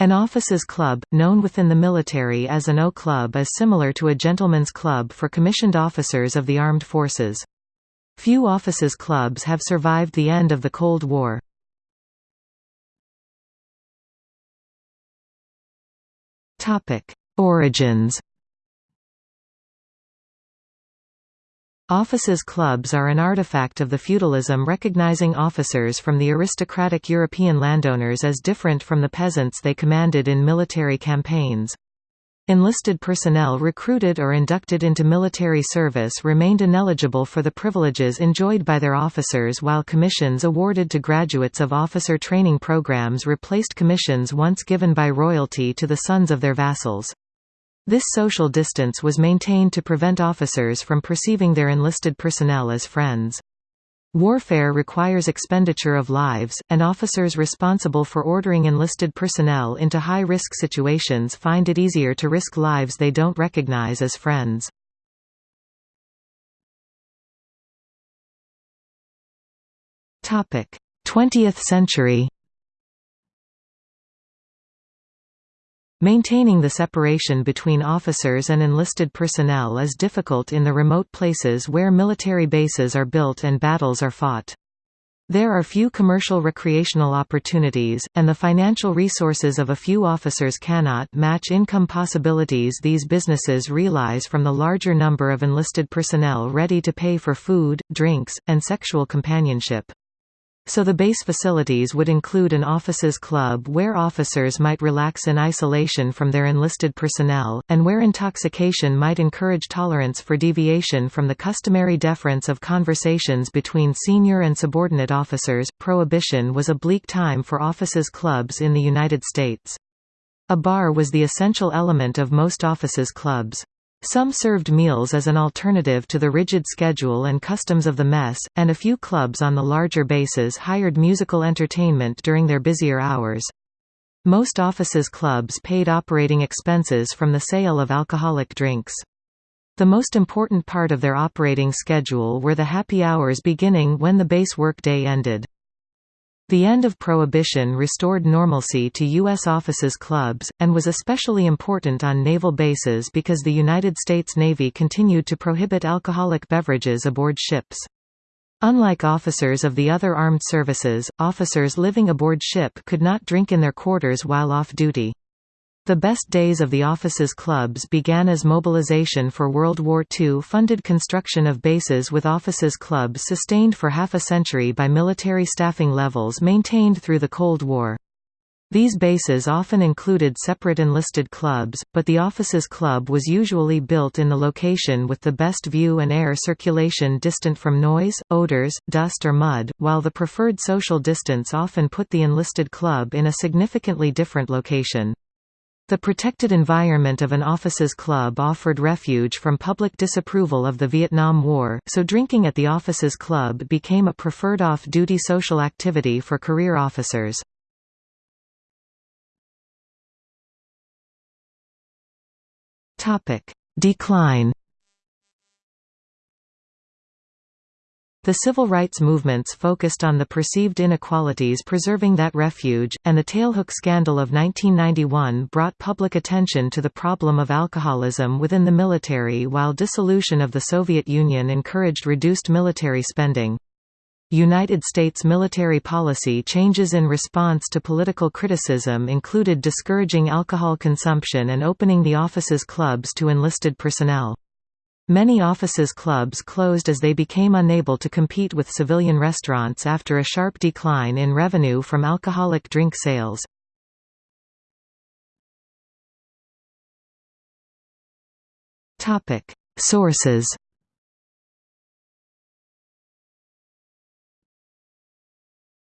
An officers' club, known within the military as an O club is similar to a gentleman's club for commissioned officers of the armed forces. Few officers' clubs have survived the end of the Cold War. Origins Officers' clubs are an artifact of the feudalism recognizing officers from the aristocratic European landowners as different from the peasants they commanded in military campaigns. Enlisted personnel recruited or inducted into military service remained ineligible for the privileges enjoyed by their officers while commissions awarded to graduates of officer training programs replaced commissions once given by royalty to the sons of their vassals. This social distance was maintained to prevent officers from perceiving their enlisted personnel as friends. Warfare requires expenditure of lives, and officers responsible for ordering enlisted personnel into high-risk situations find it easier to risk lives they don't recognize as friends. Twentieth century Maintaining the separation between officers and enlisted personnel is difficult in the remote places where military bases are built and battles are fought. There are few commercial recreational opportunities, and the financial resources of a few officers cannot match income possibilities these businesses realize from the larger number of enlisted personnel ready to pay for food, drinks, and sexual companionship. So the base facilities would include an officers club where officers might relax in isolation from their enlisted personnel, and where intoxication might encourage tolerance for deviation from the customary deference of conversations between senior and subordinate officers. Prohibition was a bleak time for officers clubs in the United States. A bar was the essential element of most officers clubs. Some served meals as an alternative to the rigid schedule and customs of the mess, and a few clubs on the larger bases hired musical entertainment during their busier hours. Most offices clubs paid operating expenses from the sale of alcoholic drinks. The most important part of their operating schedule were the happy hours beginning when the base workday ended. The end of Prohibition restored normalcy to U.S. offices clubs, and was especially important on naval bases because the United States Navy continued to prohibit alcoholic beverages aboard ships. Unlike officers of the other armed services, officers living aboard ship could not drink in their quarters while off duty. The best days of the office's clubs began as mobilization for World War II funded construction of bases with offices clubs sustained for half a century by military staffing levels maintained through the Cold War. These bases often included separate enlisted clubs, but the offices club was usually built in the location with the best view and air circulation distant from noise, odors, dust or mud, while the preferred social distance often put the enlisted club in a significantly different location. The protected environment of an officers' club offered refuge from public disapproval of the Vietnam War, so drinking at the officers' club became a preferred off-duty social activity for career officers. Decline The civil rights movements focused on the perceived inequalities preserving that refuge, and the tailhook scandal of 1991 brought public attention to the problem of alcoholism within the military while dissolution of the Soviet Union encouraged reduced military spending. United States military policy changes in response to political criticism included discouraging alcohol consumption and opening the officers' clubs to enlisted personnel. Many offices clubs closed as they became unable to compete with civilian restaurants after a sharp decline in revenue from alcoholic drink sales. Sources